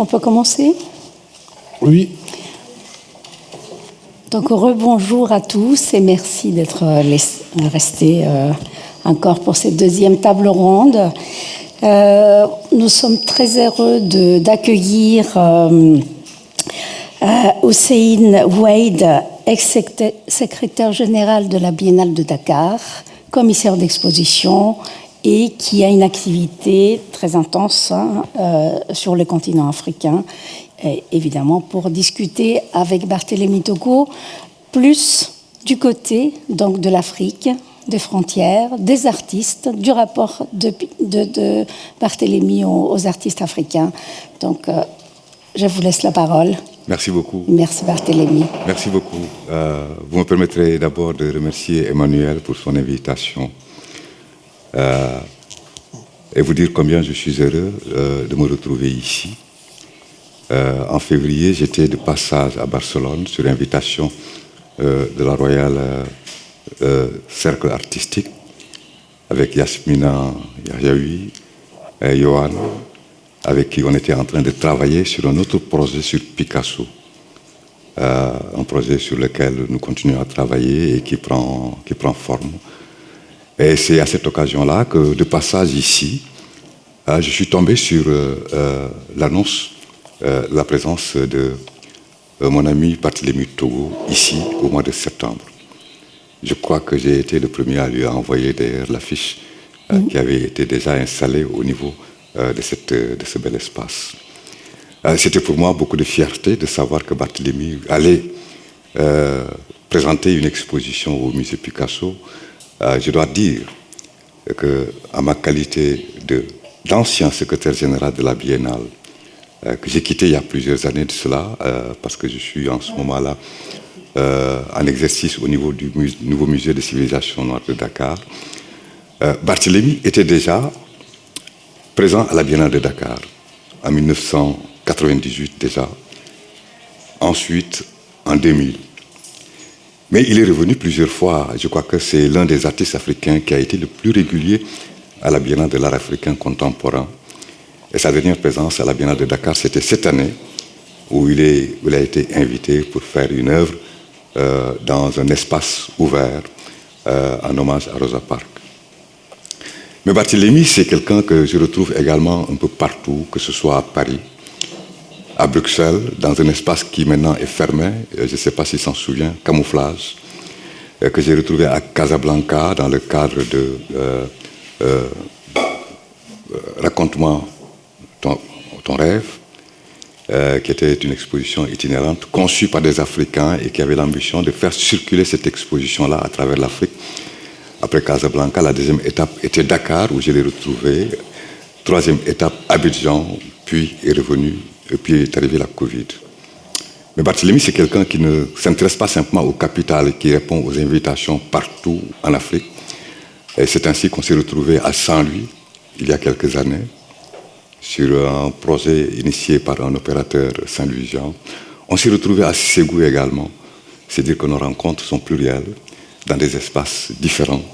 On peut commencer? Oui. Donc rebonjour à tous et merci d'être restés euh, encore pour cette deuxième table ronde. Euh, nous sommes très heureux d'accueillir euh, Hussein Wade, ex-secrétaire général de la Biennale de Dakar, commissaire d'exposition et qui a une activité très intense hein, sur le continent africain évidemment pour discuter avec Barthélemy Togo plus du côté donc de l'Afrique, des frontières, des artistes, du rapport de, de, Barthélemy aux, artistes africains. Donc, euh, je vous laisse la parole. Merci beaucoup. Merci Barthélemy. Merci beaucoup. Euh, vous me permettrez d'abord de remercier Emmanuel pour son invitation euh, et vous dire combien je suis heureux de me retrouver ici euh, en février, j'étais de passage à Barcelone sur invitation euh, de la Royal euh, Cercle Artistique avec Yasmina Yahaoui et Johan, avec qui on était en train de travailler sur un autre projet sur Picasso. un projet sur lequel nous continuons à travailler et qui prend, qui prend forme. Et c'est à cette occasion-là que, de passage ici, je suis tombé sur l'annonce euh, la présence de euh, mon ami Barthélemy Togo ici au mois de septembre. Je crois que j'ai été le premier à lui envoyer d'ailleurs l'affiche euh, qui avait été déjà installée au niveau de, cette, de ce bel espace. C'était pour moi beaucoup de fierté de savoir que Barthélemy allait présenter une exposition au musée Picasso. Je dois dire que, à ma qualité d'ancien secrétaire général de la Biennale, euh, que j'ai quitté il y a plusieurs années de cela, euh, parce que je suis en ce moment-là euh, en exercice au niveau du nouveau musée de civilisation noire de Dakar. Barthélemy était déjà présent à la Biennale de Dakar, en 1998 déjà, ensuite en 2000. Mais il est revenu plusieurs fois. Je crois que c'est l'un des artistes africains qui a été le plus régulier à la Biennale de l'art africain contemporain. Et sa dernière présence à la Biennale de Dakar, c'était cette année, où il, a été invité pour faire une œuvre euh, dans un espace ouvert euh, en hommage à Rosa Parks. Mais Barthélemy, c'est quelqu'un que je retrouve également un peu partout, que ce soit à Paris, à Bruxelles, dans un espace qui maintenant est fermé, je ne sais pas s'il s'en souvient, camouflage, que j'ai retrouvé à Casablanca dans le cadre de euh, racontement ton, rêve, euh, qui était une exposition itinérante conçue par des Africains et qui avait l'ambition de faire circuler cette exposition-là à travers l'Afrique. Après Casablanca, la deuxième étape était Dakar, où je l'ai retrouvé. Troisième étape, Abidjan, puis est revenu, et puis est arrivé la Covid. Mais Barthélemy, c'est quelqu'un qui ne s'intéresse pas simplement au capital, qui répond aux invitations partout en Afrique. Et c'est ainsi qu'on s'est retrouvé à Saint-Louis, il y a quelques années, sur un projet initié par un opérateur saint-louisien. On s'est retrouvé à Ségou également, c'est-à-dire que nos rencontres sont plurielles, dans des espaces différents,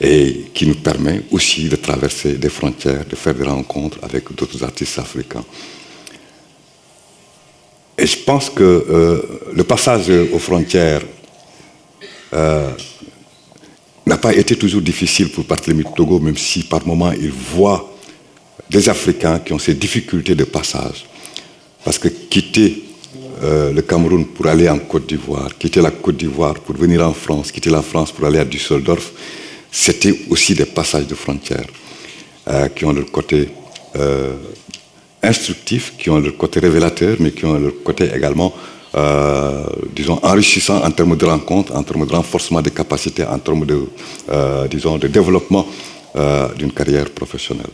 et qui nous permet aussi de traverser des frontières, de faire des rencontres avec d'autres artistes africains. Et je pense que euh, le passage aux frontières euh, n'a pas été toujours difficile pour Barthélemy Togo, même si par moments il voit des Africains qui ont ces difficultés de passage. Parce que quitter euh, le Cameroun pour aller en Côte d'Ivoire, quitter la Côte d'Ivoire pour venir en France, quitter la France pour aller à Düsseldorf, c'était aussi des passages de frontières qui ont leur côté instructif, qui ont leur côté révélateur, mais qui ont leur côté également, disons, enrichissant en termes de rencontres, en termes de renforcement des capacités, en termes de, disons, de développement d'une carrière professionnelle.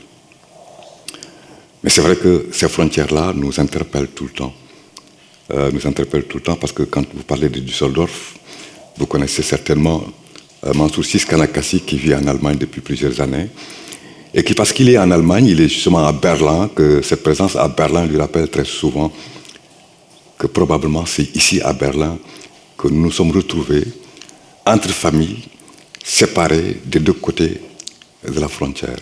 Mais c'est vrai que ces frontières-là nous interpellent tout le temps. Euh, nous interpellent tout le temps parce que quand vous parlez de Düsseldorf, vous connaissez certainement euh, Mansour Kanakasi qui vit en Allemagne depuis plusieurs années et qui, parce qu'il est en Allemagne, il est justement à Berlin, que cette présence à Berlin lui rappelle très souvent que probablement c'est ici à Berlin que nous nous sommes retrouvés entre familles séparées des deux côtés de la frontière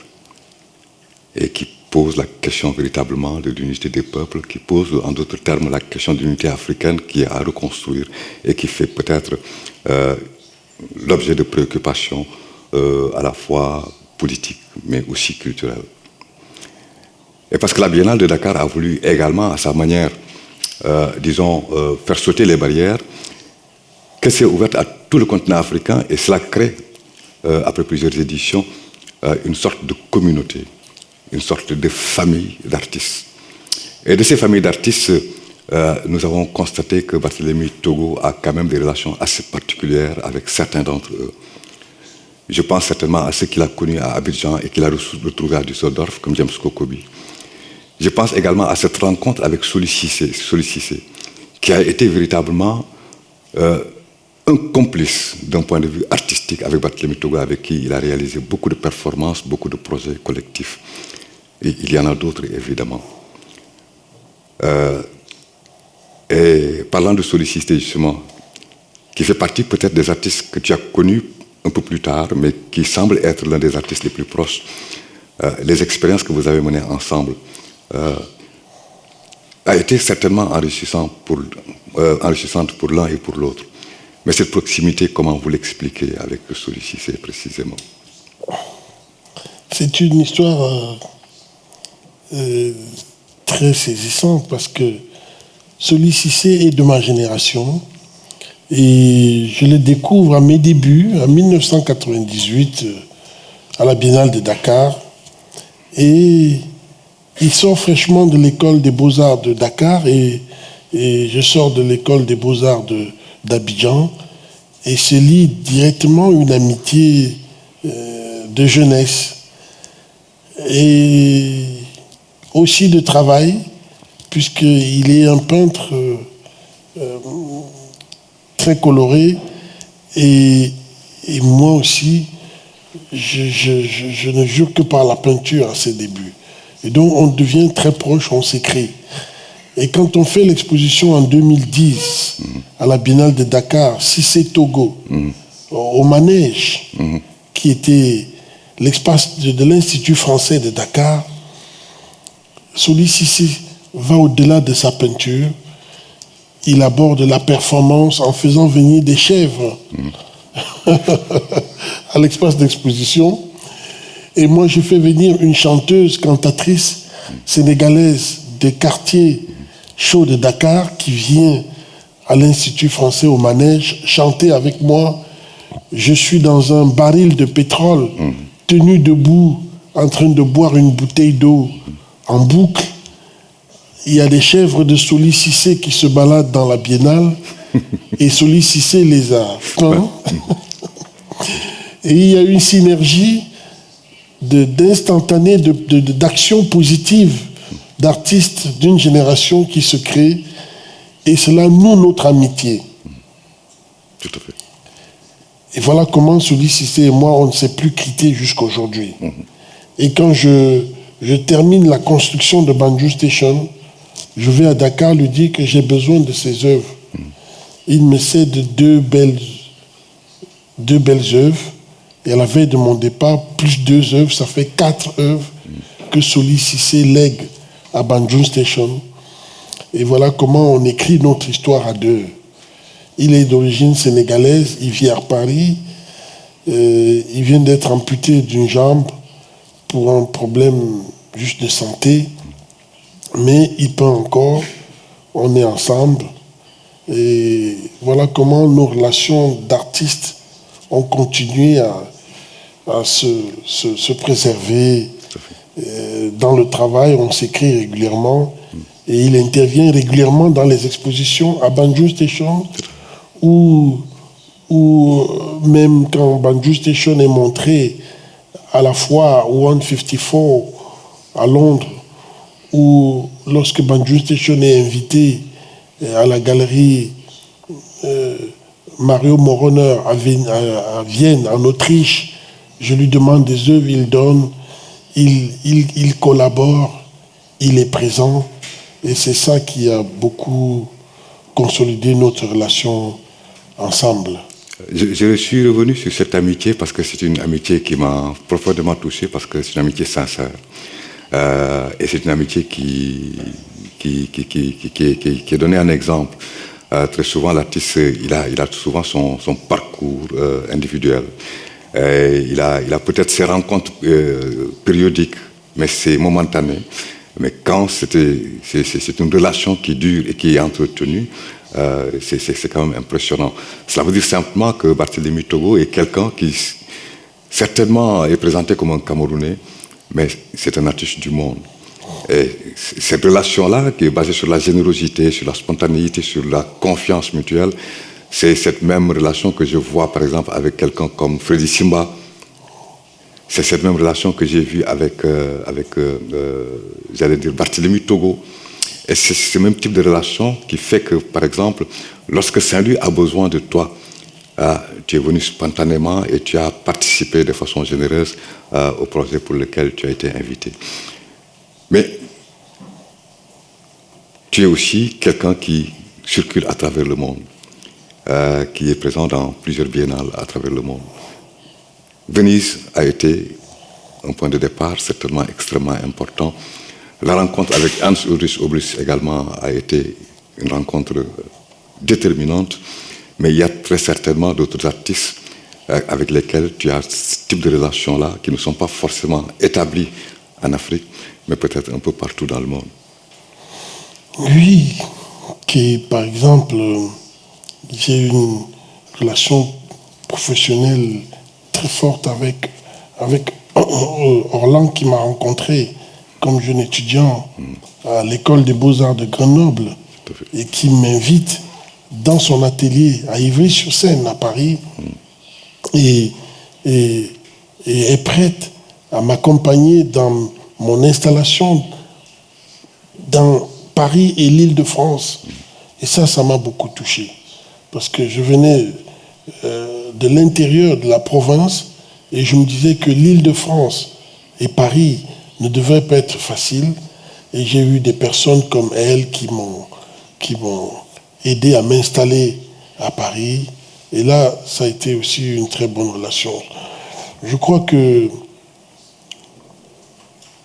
et qui pose la question véritablement de l'unité des peuples, qui pose en d'autres termes la question de l'unité africaine qui est à reconstruire et qui fait peut-être euh, l'objet de préoccupations euh, à la fois politiques mais aussi culturelles. Et parce que la Biennale de Dakar a voulu également, à sa manière, euh, disons, faire sauter les barrières, qu'elle s'est ouverte à tout le continent africain et cela crée, après plusieurs éditions, une sorte de communauté une sorte de famille d'artistes. Et de ces familles d'artistes, euh, nous avons constaté que Barthélemy Togo a quand même des relations assez particulières avec certains d'entre eux. Je pense certainement à ceux qu'il a connus à Abidjan et qu'il a retrouvés à Düsseldorf, comme James Kokobi. Je pense également à cette rencontre avec Soli qui a été véritablement euh, un complice d'un point de vue artistique avec Barthélemy Togo, avec qui il a réalisé beaucoup de performances, beaucoup de projets collectifs. Il y en a d'autres, évidemment. Euh, et parlant de sollicité, justement, qui fait partie peut-être des artistes que tu as connus un peu plus tard, mais qui semble être l'un des artistes les plus proches, euh, les expériences que vous avez menées ensemble, euh, a été certainement enrichissant pour, enrichissante pour l'un et pour l'autre. Mais cette proximité, comment vous l'expliquez avec sollicité précisément? C'est une histoire euh, très saisissant parce que celui-ci est de ma génération et je le découvre à mes débuts, en 1998, euh, à la Biennale de Dakar. Et il sort fraîchement de l'école des beaux-arts de Dakar et, je sors de l'école des beaux-arts d'Abidjan et se lie directement une amitié euh, de jeunesse. Et aussi de travail, puisqu'il est un peintre euh, très coloré. Et, moi aussi, je, ne jure que par la peinture à ses débuts. Et donc on devient très proche, on s'écrit. Et quand on fait l'exposition en 2010 à la Biennale de Dakar, c'est Togo, au manège, qui était l'espace de l'Institut français de Dakar, celui-ci va au-delà de sa peinture. Il aborde la performance en faisant venir des chèvres à l'espace d'exposition. Et moi, je fais venir une chanteuse, cantatrice sénégalaise des quartiers chauds de Dakar qui vient à l'Institut français au manège chanter avec moi. Je suis dans un baril de pétrole, tenu debout, en train de boire une bouteille d'eau en boucle. Il y a des chèvres de Solicicé qui se baladent dans la biennale et Solicicé les a et il y a une synergie d'instantané, d'action positive d'artistes d'une génération qui se crée et cela noue notre amitié. Tout à fait. Et voilà comment Solicicé et moi, on ne s'est plus quittés jusqu'aujourd'hui. Mhm. Et quand je je termine la construction de Banjou Station, je vais à Dakar lui dire que j'ai besoin de ses œuvres. Il me cède deux belles, deux belles œuvres. Et à la veille de mon départ, plus deux œuvres, ça fait quatre œuvres que Soli Cissé lègue à Banjou Station. Et voilà comment on écrit notre histoire à deux. Il est d'origine sénégalaise, il vit à Paris, euh, il vient d'être amputé d'une jambe pour un problème juste de santé, mais il peut encore, on est ensemble. Et voilà comment nos relations d'artistes ont continué à, se, préserver. Euh, dans le travail, on s'écrit régulièrement et il intervient régulièrement dans les expositions à Banjo Station ou, euh, même quand Banjo Station est montré à la fois 154 à Londres, ou lorsque Banjo Station est invité euh, à la galerie euh, Mario Moroner à Vienne, en Autriche, je lui demande des œuvres, il donne, il, collabore, il est présent. Et c'est ça qui a beaucoup consolidé notre relation ensemble. Je, suis revenu sur cette amitié parce que c'est une amitié qui m'a profondément touché, parce que c'est une amitié sincère. Et c'est une amitié qui, qui, qui, qui, est donnée un exemple. très souvent, l'artiste, il a, il a souvent son, son parcours individuel. il a, il a peut-être ses rencontres périodiques, mais c'est momentané. Mais quand c'est une relation qui dure et qui est entretenue, euh, c'est quand même impressionnant. Cela veut dire simplement que Barthélemy Togo est quelqu'un qui certainement est présenté comme un Camerounais, mais c'est un artiste du monde. Et cette relation-là, qui est basée sur la générosité, sur la spontanéité, sur la confiance mutuelle, c'est cette même relation que je vois par exemple avec quelqu'un comme Freddy Simba, c'est cette même relation que j'ai vue avec, euh, avec euh, euh, j'allais dire, Barthélemy Togo. Et c'est ce même type de relation qui fait que, par exemple, lorsque Saint-Louis a besoin de toi, tu es venu spontanément et tu as participé de façon généreuse au projet pour lequel tu as été invité. Mais tu es aussi quelqu'un qui circule à travers le monde, qui est présent dans plusieurs biennales à travers le monde. Venise a été un point de départ certainement extrêmement important. La rencontre avec Hans Ulrich Obris également a été une rencontre déterminante, mais il y a très certainement d'autres artistes euh, avec lesquels tu as ce type de relations-là qui ne sont pas forcément établies en Afrique, mais peut-être un peu partout dans le monde. Oui, qui par exemple, j'ai une relation professionnelle très forte avec, avec Orlan qui m'a rencontré comme jeune étudiant à l'école des beaux-arts de Grenoble et qui m'invite dans son atelier à Ivry-sur-Seine à Paris et, et, est prête à m'accompagner dans mon installation dans Paris et l'île de France. Et ça, ça m'a beaucoup touché. Parce que je venais euh, de l'intérieur de la province et je me disais que l'île de France et Paris ne devraient pas être faciles. Et j'ai eu des personnes comme elle qui m'ont aidé à m'installer à Paris. Et là, ça a été aussi une très bonne relation. Je crois que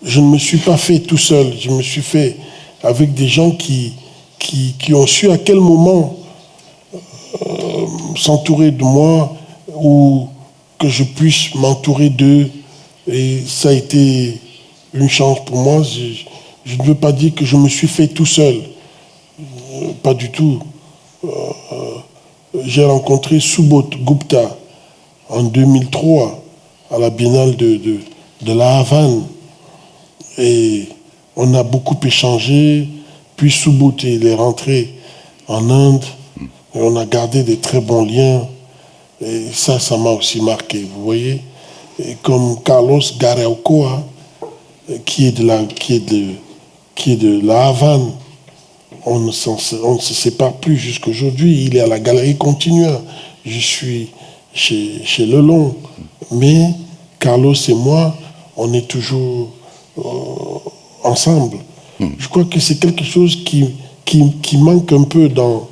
je ne me suis pas fait tout seul. Je me suis fait avec des gens qui, qui, ont su à quel moment euh, s'entourer de moi ou que je puisse m'entourer d'eux. Et ça a été une chance pour moi. Je, ne veux pas dire que je me suis fait tout seul. Euh, pas du tout. J'ai rencontré Subot Gupta en 2003 à la Biennale de, de, de la Havane. Et on a beaucoup échangé. Puis Subot, il est rentré en Inde et on a gardé des très bons liens. Et ça, ça m'a aussi marqué, vous voyez. Et comme Carlos Garaucoa, qui est de la, qui est de, qui est de la Havane, on ne, on ne se sépare plus jusqu'aujourd'hui. Il est à la galerie Continua. Je suis chez, chez Lelon. Mais Carlos et moi, on est toujours euh, ensemble. Hmm. Je crois que c'est quelque chose qui, qui, qui manque un peu dans,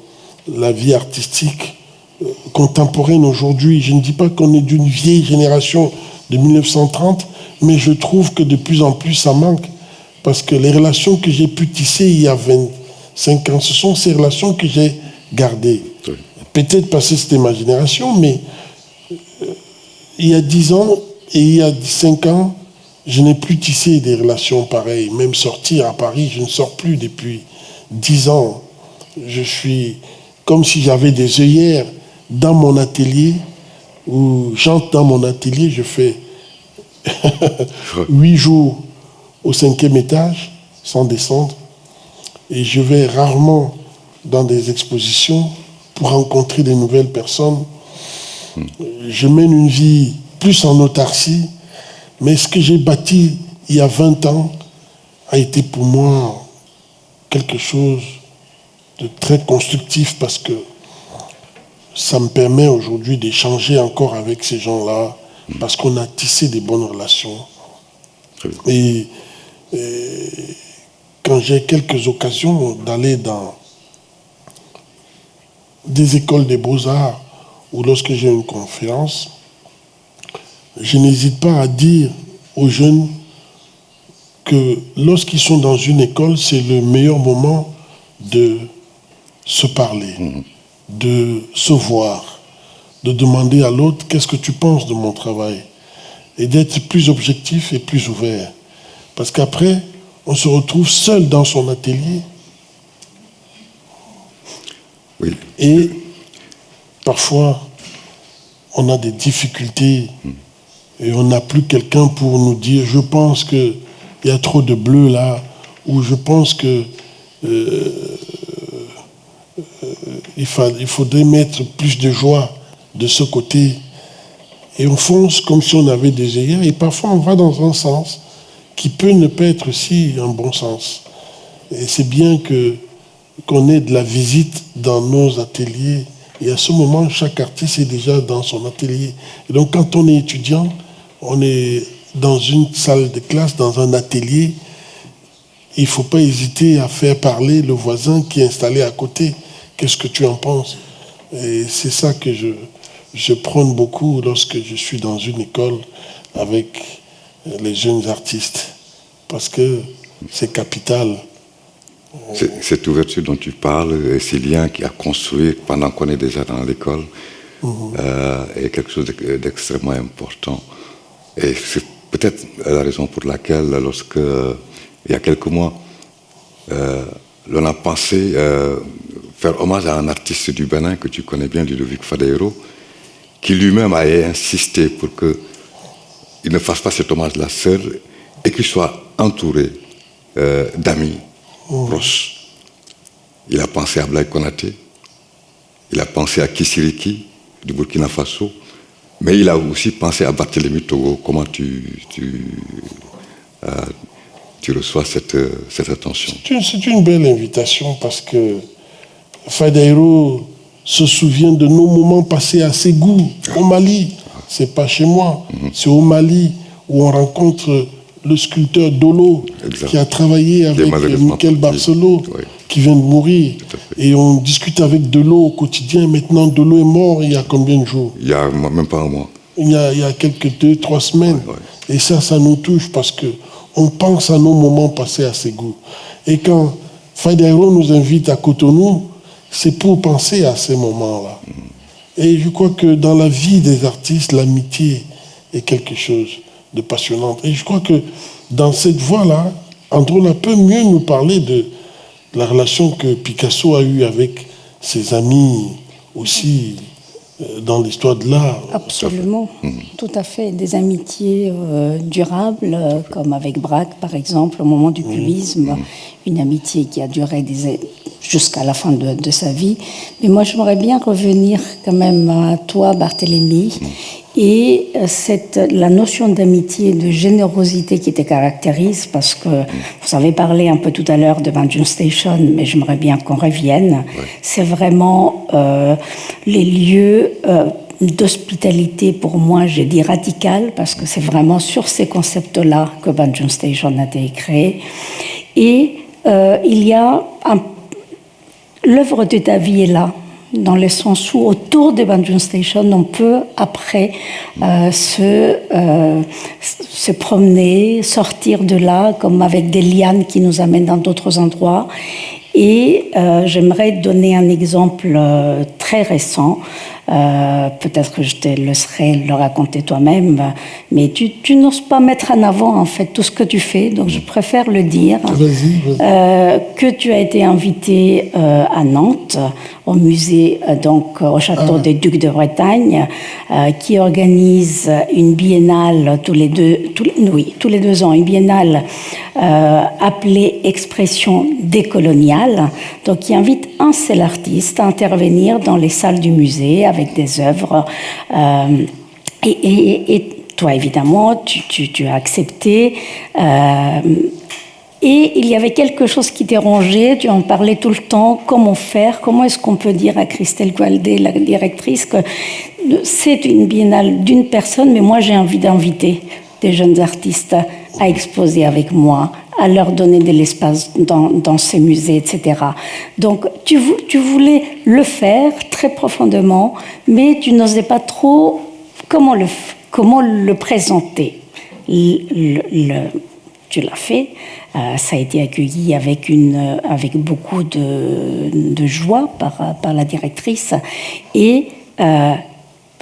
la vie artistique euh, contemporaine aujourd'hui. Je ne dis pas qu'on est d'une vieille génération de 1930, mais je trouve que de plus en plus ça manque. Parce que les relations que j'ai pu tisser il y a 25 ans, ce sont ces relations que j'ai gardées. Peut-être parce que c'était ma génération, mais euh, il y a 10 ans et il y a 5 ans, je n'ai plus tissé des relations pareilles. Même sortir à Paris, je ne sors plus depuis 10 ans. Je suis comme si j'avais des œillères dans mon atelier, où j'entre dans mon atelier, je fais huit jours au cinquième étage, sans descendre, et je vais rarement dans des expositions pour rencontrer des nouvelles personnes. Je mène une vie plus en autarcie, mais ce que j'ai bâti il y a 20 ans a été pour moi quelque chose de très constructif parce que ça me permet aujourd'hui d'échanger encore avec ces gens-là parce qu'on a tissé des bonnes relations. Et, quand j'ai quelques occasions d'aller dans des écoles des beaux-arts ou lorsque j'ai une conférence, je n'hésite pas à dire aux jeunes que lorsqu'ils sont dans une école, c'est le meilleur moment de se parler, de se voir, de demander à l'autre qu'est-ce que tu penses de mon travail? Et d'être plus objectif et plus ouvert. Parce qu'après, on se retrouve seul dans son atelier. Oui. Et parfois, on a des difficultés et on n'a plus quelqu'un pour nous dire je pense qu'il y a trop de bleu là, ou je pense que euh, euh, il, fa- il faudrait mettre plus de joie de ce côté. Et on fonce comme si on avait des œillères, et parfois on va dans un sens qui peut ne pas être aussi un bon sens. Et c'est bien qu'on ait de la visite dans nos ateliers. Et à ce moment, chaque artiste est déjà dans son atelier. Et donc, quand on est étudiant, on est dans une salle de classe, dans un atelier. Il ne faut pas hésiter à faire parler le voisin qui est installé à côté. Qu'est-ce que tu en penses? Et c'est ça que je, je prône beaucoup lorsque je suis dans une école avec les jeunes artistes. Parce que c'est capital. Cette ouverture dont tu parles, et ces liens qui a construit pendant qu'on est déjà dans l'école, euh, est quelque chose d'ex- d'extrêmement important. Et c'est peut-être la raison pour laquelle, lorsque, il y a quelques mois, euh, l'on a pensé euh, faire hommage à un artiste du Bénin que tu connais bien, Ludovic Fadeiro, qui lui-même a insisté pour qu'il ne fasse pas cet hommage-là seul et qu'il soit entouré euh, d'amis proches. Il a pensé à Blaise Konaté, il a pensé à Kisiriki du Burkina Faso, mais il a aussi pensé à Barthélemy Togo. Comment tu, tu, euh, tu reçois cette, euh, cette attention? C'est une, c'est une belle invitation parce que Fadeiro se souvient de nos moments passés à Ségou, au Mali. C'est pas chez moi, c'est au Mali où on rencontre le sculpteur Dolo Exact. qui a travaillé avec euh, Michael. Barcelo Oui. qui vient de mourir. Et on discute avec Delo au quotidien. Maintenant, Delo est mort il y a combien de jours? Il y a même pas un mois. il y a, il y a quelques deux, trois semaines. Et ça, ça nous touche parce que on pense à nos moments passés à Ségou. Et quand Fadero nous invite à Cotonou, c'est pour penser à ces moments-là. Et je crois que dans la vie des artistes, l'amitié est quelque chose de passionnant. Et je crois que dans cette voie-là, Androna peut mieux nous parler de la relation que Picasso a eue avec ses amis aussi dans l'histoire de l'art. Absolument, tout à fait. Des amitiés euh, durables, euh, comme avec Braque, par exemple, au moment du cubisme, une amitié qui a duré jusqu'à la fin de, de sa vie. Mais moi, j'aimerais bien revenir quand même à toi, Barthélemy, et euh, cette, la notion d'amitié de générosité qui te caractérise, parce que vous avez parlé un peu tout à l'heure de Banjun Station, mais j'aimerais bien qu'on revienne. C'est vraiment euh, les lieux euh, d'hospitalité, pour moi, j'ai dit radical, parce que c'est vraiment sur ces concepts-là que Banjun Station a été créé. Et euh, il y a un l'œuvre de ta vie est là, dans le sens où autour de Banjun Station, on peut après euh, se, euh, se promener, sortir de là, comme avec des lianes qui nous amènent dans d'autres endroits. Et euh, j'aimerais donner un exemple très récent. Peut-être que je te laisserai le raconter toi-même, mais tu, tu n'oses pas mettre en avant en fait tout ce que tu fais, donc je préfère le dire. Que tu as été invité à Nantes, au musée, euh, donc euh, au château des Ducs de Bretagne, euh, qui organise une biennale tous les deux, tous les- oui, tous les deux ans, une biennale euh, appelée Expression décoloniale, donc qui invite un seul artiste à intervenir dans les salles du musée avec des œuvres. euh, et, et- et toi, évidemment, tu, tu- tu as accepté. Et il y avait quelque chose qui dérangeait, tu en parlais tout le temps, comment faire, comment est-ce qu'on peut dire à Christelle Gualdé, la directrice, que c'est une biennale d'une personne, mais moi j'ai envie d'inviter des jeunes artistes à exposer avec moi, à leur donner de l'espace dans, ces musées, etc. Donc tu, vou- tu voulais le faire très profondément, mais tu n'osais pas trop comment le, présenter. Le- tu l'as fait. Euh, ça a été accueilli avec, une, avec beaucoup de, de joie par, par la directrice. Et euh,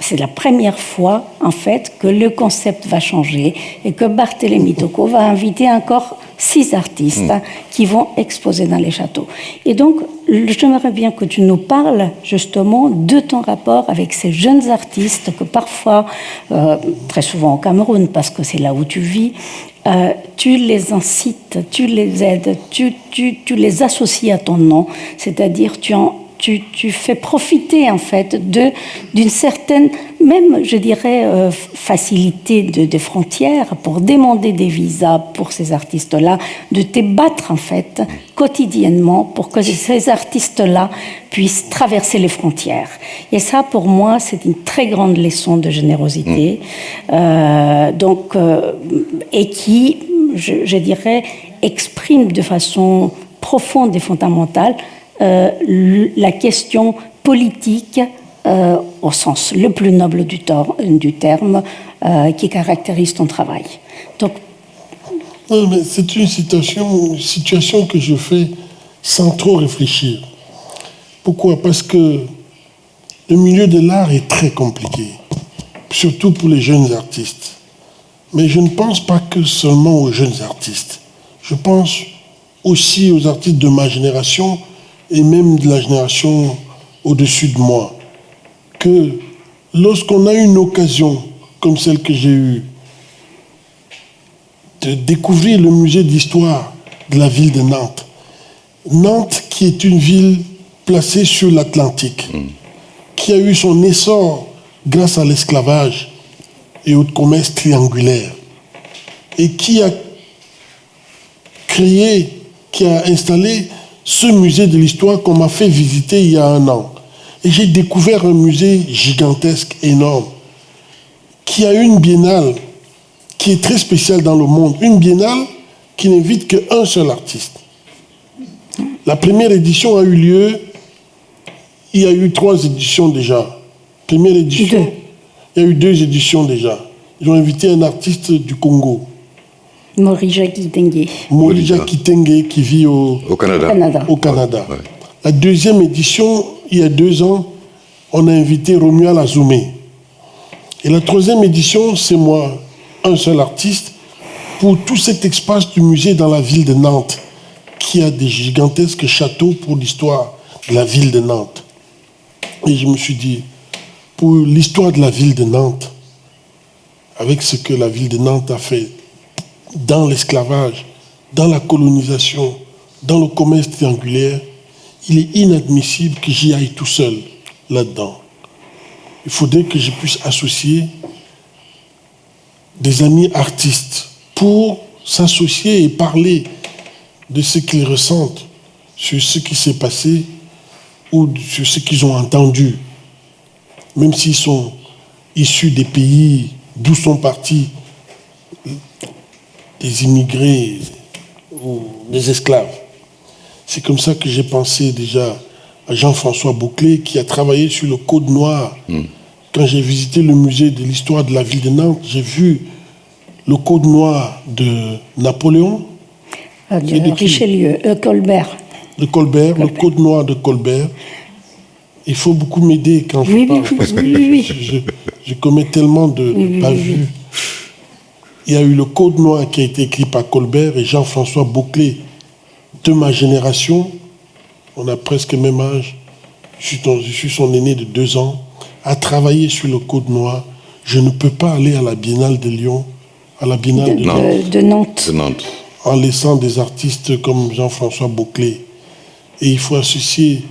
c'est la première fois, en fait, que le concept va changer et que Barthélemy Tocco va inviter encore six artistes mm. qui vont exposer dans les châteaux. Et donc, j'aimerais bien que tu nous parles justement de ton rapport avec ces jeunes artistes que parfois, euh, très souvent au Cameroun, parce que c'est là où tu vis, euh, tu les incites, tu les aides, tu, tu, tu les associes à ton nom, c'est-à-dire tu en tu, fais profiter en fait d'une certaine, même je dirais, euh, facilité de, frontières pour demander des visas pour ces artistes-là, de te battre en fait quotidiennement pour que ces artistes-là puissent traverser les frontières. Et ça, pour moi, c'est une très grande leçon de générosité, mm. euh, donc, euh, et qui, je, je dirais, exprime de façon profonde et fondamentale la question politique euh, au sens le plus noble du, du terme euh, qui caractérise ton travail. Donc, c'est une situation, situation que je fais sans trop réfléchir. Pourquoi? Parce que le milieu de l'art est très compliqué, surtout pour les jeunes artistes. Mais je ne pense pas que seulement aux jeunes artistes. Je pense aussi aux artistes de ma génération et même de la génération au-dessus de moi, que lorsqu'on a une occasion comme celle que j'ai eue de découvrir le musée d'histoire de la ville de Nantes, Nantes qui est une ville placée sur l'Atlantique, qui a eu son essor grâce à l'esclavage et au commerce triangulaire, et qui a créé, qui a installé ce musée de l'histoire qu'on m'a fait visiter il y a un an. Et j'ai découvert un musée gigantesque, énorme, qui a une biennale qui est très spéciale dans le monde. Une biennale qui n'invite qu'un seul artiste. La première édition a eu lieu, il y a eu trois éditions déjà. Première édition, il y a eu deux éditions déjà. Ils ont invité un artiste du Congo. Morija Kitenge. Morija Kitenge qui vit au, Canada. Au Canada. La deuxième édition, il y a deux ans, on a invité Romuald Azoumé. Et la troisième édition, c'est moi, un seul artiste, pour tout cet espace du musée dans la ville de Nantes, qui a des gigantesques châteaux pour l'histoire de la ville de Nantes. Et je me suis dit, pour l'histoire de la ville de Nantes, avec ce que la ville de Nantes a fait dans l'esclavage, dans la colonisation, dans le commerce triangulaire, il est inadmissible que j'y aille tout seul là-dedans. Il faudrait que je puisse associer des amis artistes pour s'associer et parler de ce qu'ils ressentent sur ce qui s'est passé ou sur ce qu'ils ont entendu, même s'ils sont issus des pays d'où sont partis des immigrés ou des esclaves. C'est comme ça que j'ai pensé déjà à Jean-François Bouclé qui a travaillé sur le Code noir. Hmm. Quand j'ai visité le musée de l'histoire de la ville de Nantes, j'ai vu le Code noir de Napoléon. Euh, de Richelieu, euh, Colbert. De Colbert, le Code noir de Colbert. Il faut beaucoup m'aider quand je parle. parce que je, je, commets tellement de pas il y a eu le Code noir qui a été écrit par Colbert et Jean-François Bouclé de ma génération. On a presque le même âge. Je suis, son aîné de deux ans. A travaillé sur le Code noir. Je ne peux pas aller à la Biennale de Lyon, à la Biennale de, Nantes. en laissant des artistes comme Jean-François Bouclé. Et il faut associer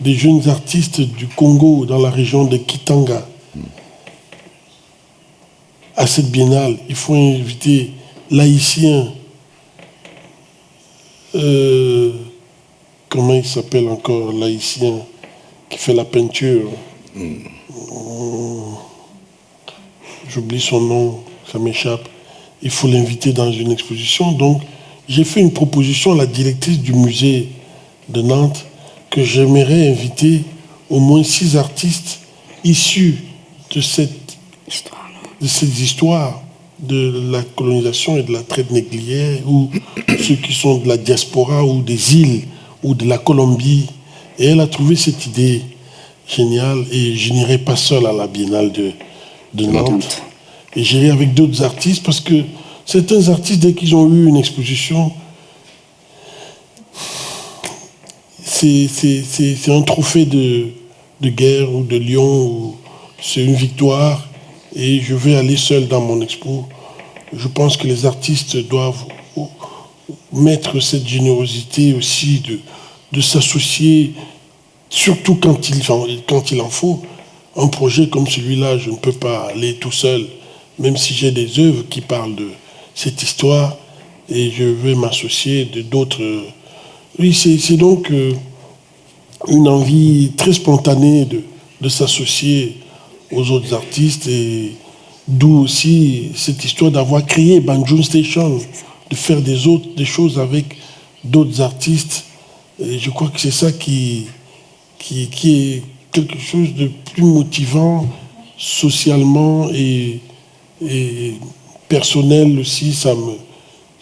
des jeunes artistes du Congo dans la région de Kitanga à cette biennale, il faut inviter l'haïtien, euh, comment il s'appelle encore, l'haïtien qui fait la peinture? Hmm. J'oublie son nom, ça m'échappe. Il faut l'inviter dans une exposition. Donc, j'ai fait une proposition à la directrice du musée de Nantes que j'aimerais inviter au moins six artistes issus de cette histoire de ces histoires de la colonisation et de la traite négrière, ou ceux qui sont de la diaspora ou des îles ou de la Colombie. Et elle a trouvé cette idée géniale et je n'irai pas seul à la Biennale de, de Nantes. Et j'irai avec d'autres artistes parce que certains artistes, dès qu'ils ont eu une exposition, c'est un trophée de, de, guerre ou de lion, c'est une victoire. Et je vais aller seul dans mon expo. Je pense que les artistes doivent mettre cette générosité aussi de, de s'associer, surtout quand il, quand il en faut. Un projet comme celui-là, je ne peux pas aller tout seul, même si j'ai des œuvres qui parlent de cette histoire et je vais m'associer de d'autres. Oui, c'est donc euh, une envie très spontanée de, de s'associer aux autres artistes et d'où aussi cette histoire d'avoir créé Banjun Station, de faire des autres des choses avec d'autres artistes et je crois que c'est ça qui, qui, est quelque chose de plus motivant socialement et, personnel aussi. Ça me,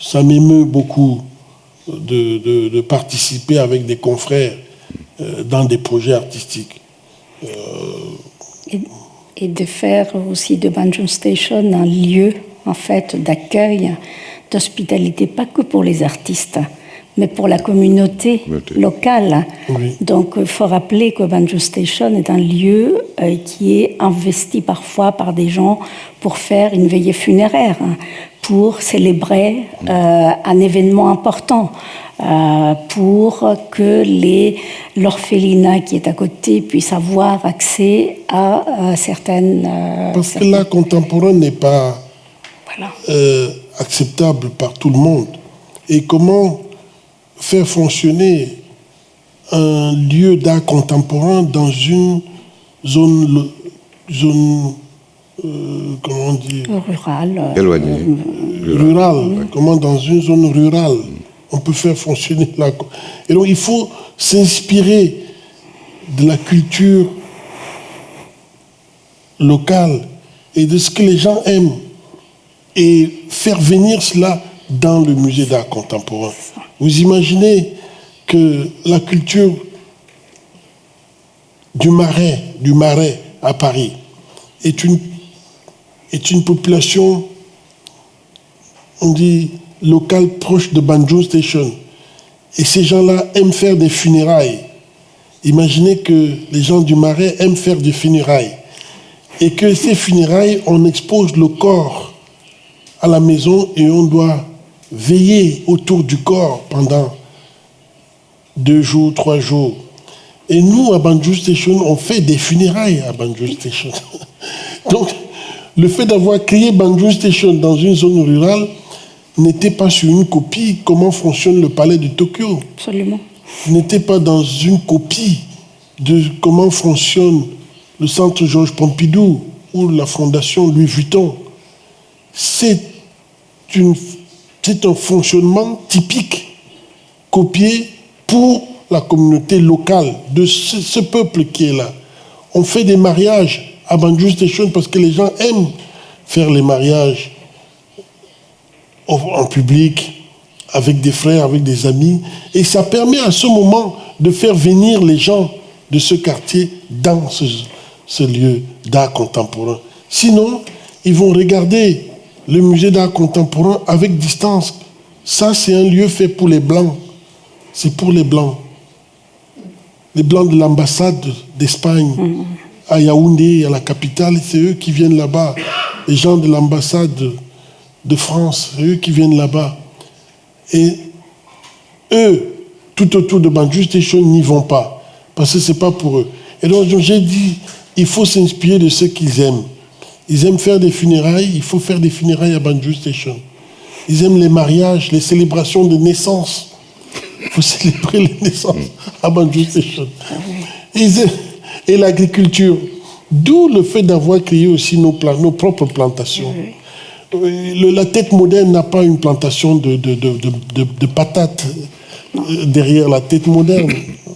ça m'émeut beaucoup de, participer avec des confrères euh, dans des projets artistiques. Euh, et, de faire aussi de Banjo Station un lieu en fait d'accueil, d'hospitalité, pas que pour les artistes, mais pour la communauté locale. Donc il faut rappeler que Banjo Station est un lieu euh, qui est investi parfois par des gens pour faire une veillée funéraire, hein, pour célébrer euh, un événement important. Euh, pour que l'orphelinat qui est à côté puisse avoir accès à, certaines... Parce que l'art contemporain n'est pas acceptable par tout le monde. Et comment faire fonctionner un lieu d'art contemporain dans une zone, zone euh, comment on dit? Rurale. Éloignée. Euh, rurale. Comment dans une zone rurale? On peut faire fonctionner la... Et donc il faut s'inspirer de la culture locale et de ce que les gens aiment et faire venir cela dans le musée d'art contemporain. Vous imaginez que la culture du marais, du marais à Paris, est une, est une population, on dit, locale proche de Banjo Station. Et ces gens-là aiment faire des funérailles. Imaginez que les gens du marais aiment faire des funérailles. Et que ces funérailles, on expose le corps à la maison et on doit veiller autour du corps pendant deux jours, trois jours. Et nous, à Banjo Station, on fait des funérailles à Banjo Station. Donc, le fait d'avoir créé Banjo Station dans une zone rurale n'était pas sur une copie comment fonctionne le palais de Tokyo. Absolument. N'était pas dans une copie de comment fonctionne le centre Georges Pompidou ou la fondation Louis Vuitton. C'est un fonctionnement typique, copié pour la communauté locale de ce, peuple qui est là. On fait des mariages à Banjou Station parce que les gens aiment faire les mariages en public, avec des frères, avec des amis. Et ça permet à ce moment de faire venir les gens de ce quartier dans ce, ce lieu d'art contemporain. Sinon, ils vont regarder le musée d'art contemporain avec distance. Ça, c'est un lieu fait pour les Blancs. C'est pour les Blancs. Les Blancs de l'ambassade d'Espagne à Yaoundé, à la capitale, c'est eux qui viennent là-bas. Les gens de l'ambassade de France, eux qui viennent là-bas. Et eux, tout autour de Banjou Station, n'y vont pas. Parce que ce n'est pas pour eux. Et donc, j'ai dit, il faut s'inspirer de ce qu'ils aiment. Ils aiment faire des funérailles, il faut faire des funérailles à Banjou Station. Ils aiment les mariages, les célébrations de naissance. Il faut célébrer les naissances à Banjou Station. Et l'agriculture. D'où le fait d'avoir créé aussi nos, nos propres plantations. La tête moderne n'a pas une plantation de, de, patates euh, derrière la tête moderne.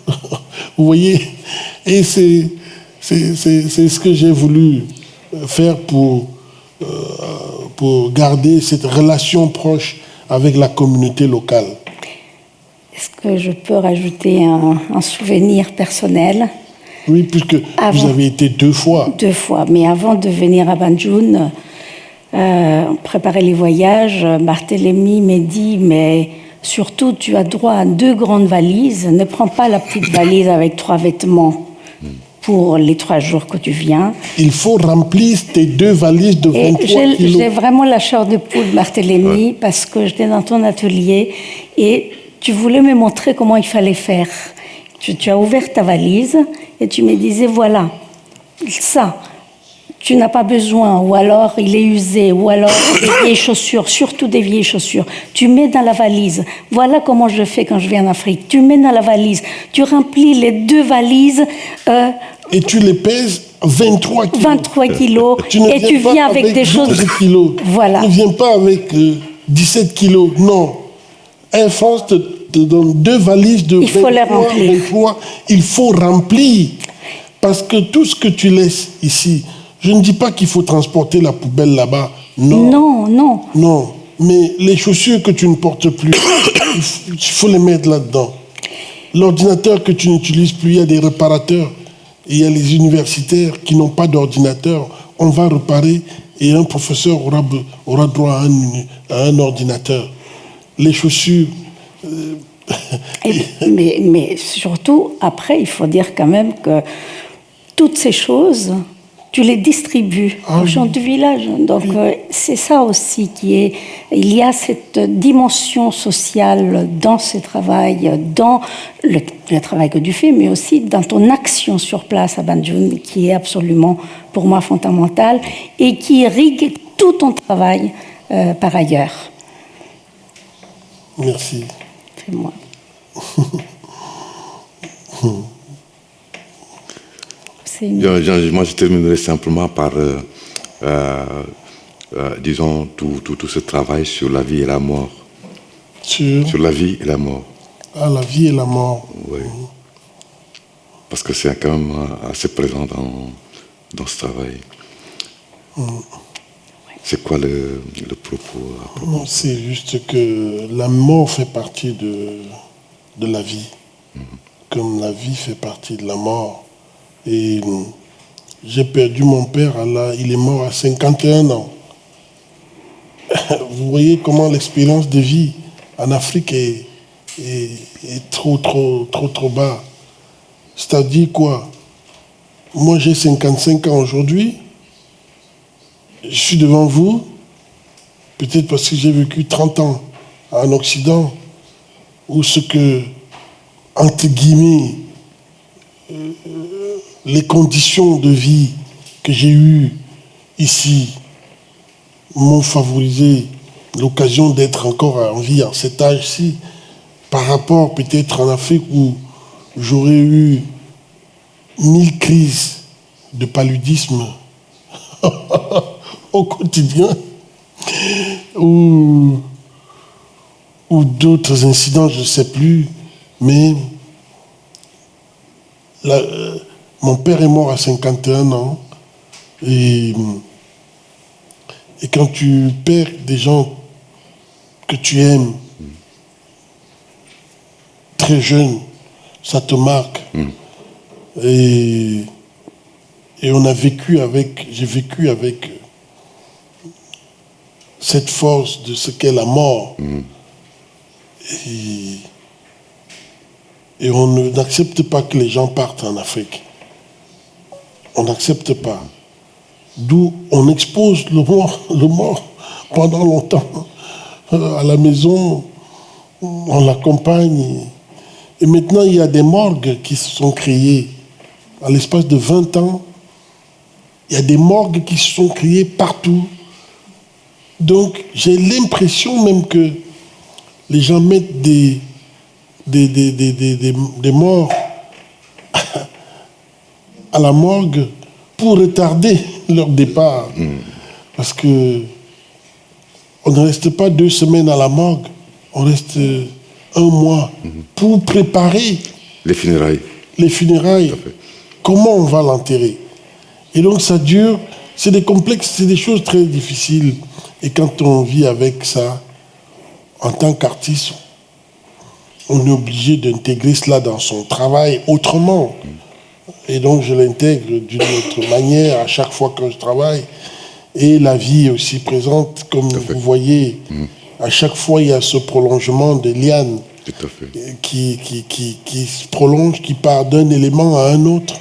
Vous voyez? Et c'est ce que j'ai voulu faire pour, euh, pour garder cette relation proche avec la communauté locale Est-ce que je peux rajouter un, un souvenir personnel? Oui, puisque Avant. vous avez été deux fois. Deux fois. Mais avant de venir à Banjul, euh, préparer les voyages, Barthélemy m'a dit, mais surtout, tu as droit à deux grandes valises. Ne prends pas la petite valise avec trois vêtements pour les trois jours que tu viens. Il faut remplir tes deux valises de Et 23 j'ai kilos. j'ai vraiment la chair de poule, Barthélemy, parce que j'étais dans ton atelier et tu voulais me montrer comment il fallait faire. Tu, tu as ouvert ta valise et tu me disais, voilà, ça, tu n'as pas besoin, ou alors il est usé, ou alors des vieilles chaussures, surtout des vieilles chaussures. Tu mets dans la valise. Voilà comment je fais quand je viens en Afrique. Tu mets dans la valise. Tu remplis les deux valises. euh, Et tu les pèses 23 kilos. 23 kilos Tu et tu viens avec, des 12 choses. kilos. Voilà. Tu ne viens pas avec euh, 17 kilos. Non. Air France te, te donne deux valises de Il faut les 23, remplir. 23. Il faut remplir. Parce que tout ce que tu laisses ici, je ne dis pas qu'il faut transporter la poubelle là-bas. Non. Non, non. Non. Mais les chaussures que tu ne portes plus, il faut les mettre là-dedans. L'ordinateur que tu n'utilises plus, il y a des réparateurs. Et il y a les universitaires qui n'ont pas d'ordinateur. On va réparer et un professeur aura, droit à un, à un ordinateur. Les chaussures, Et- mais, mais surtout, après, il faut dire quand même que toutes ces choses, tu les distribues Ah aux oui. gens du village. Donc, euh, c'est ça aussi qui est. Il y a cette dimension sociale dans ce travail, dans le, le travail que tu fais, mais aussi dans ton action sur place à Banjul, qui est absolument, pour moi, fondamentale et qui irrigue tout ton travail euh, par ailleurs. merci. C'est moi. Une- moi, je terminerai simplement par, euh, euh, euh, disons, tout, tout, tout ce travail sur la vie et la mort. Sur? Sur la vie et la mort. ah, la vie et la mort. Oui. Parce que c'est quand même assez présent dans, dans ce travail. C'est quoi le, le propos propos? Non, c'est juste que la mort fait partie de, de la vie, comme la vie fait partie de la mort. Et hum, j'ai perdu mon père, la- il est mort à 51 ans. Vous voyez comment l'expérience de vie en Afrique est, est, est trop, trop, trop, trop bas. C'est-à-dire quoi? Moi, j'ai 55 ans aujourd'hui. Je suis devant vous, peut-être parce que j'ai vécu 30 ans en Occident, où ce que, entre guillemets, euh, les conditions de vie que j'ai eues ici m'ont favorisé l'occasion d'être encore en vie à cet âge-ci, par rapport peut-être en Afrique où j'aurais eu mille crises de paludisme au quotidien ou, d'autres incidents, je ne sais plus, mais la- mon père est mort à 51 ans et, et quand tu perds des gens que tu aimes très jeunes, ça te marque. Et, et on a vécu avec, j'ai vécu avec cette force de ce qu'est la mort. Et, et on n'accepte pas que les gens partent en Afrique. On n'accepte pas. D'où on expose le mort, pendant longtemps. Euh, À la maison, on l'accompagne. Et maintenant, il y a des morgues qui se sont créées. À l'espace de 20 ans, il y a des morgues qui se sont créées partout. Donc, j'ai l'impression même que les gens mettent des morts à la morgue pour retarder leur départ. Parce que on ne reste pas deux semaines à la morgue, on reste un mois pour préparer Les funérailles. les funérailles. Comment on va l'enterrer? Et donc ça dure, c'est des complexes, c'est des choses très difficiles. Et quand on vit avec ça, en tant qu'artiste, on est obligé d'intégrer cela dans son travail autrement. Et donc je l'intègre d'une autre manière à chaque fois que je travaille. Et la vie est aussi présente, comme vous voyez. À chaque fois, il y a ce prolongement de lianes qui, qui, qui, qui se prolonge, qui part d'un élément à un autre,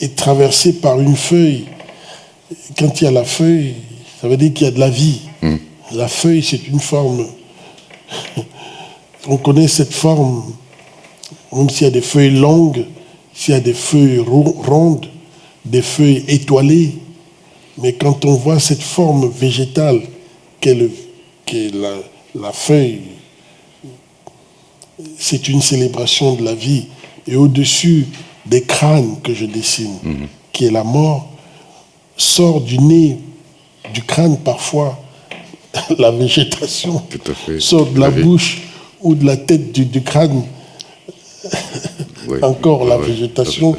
et traversé par une feuille. Quand il y a la feuille, ça veut dire qu'il y a de la vie. La feuille, c'est une forme. On connaît cette forme, même s'il y a des feuilles longues, s'il y a des feuilles rondes, des feuilles étoilées. Mais quand on voit cette forme végétale qu'est la, la feuille, c'est une célébration de la vie. Et au-dessus des crânes que je dessine, qui est la mort, sort du nez, du crâne parfois, la végétation, sort de la, bouche ou de la tête du, crâne, encore la, végétation,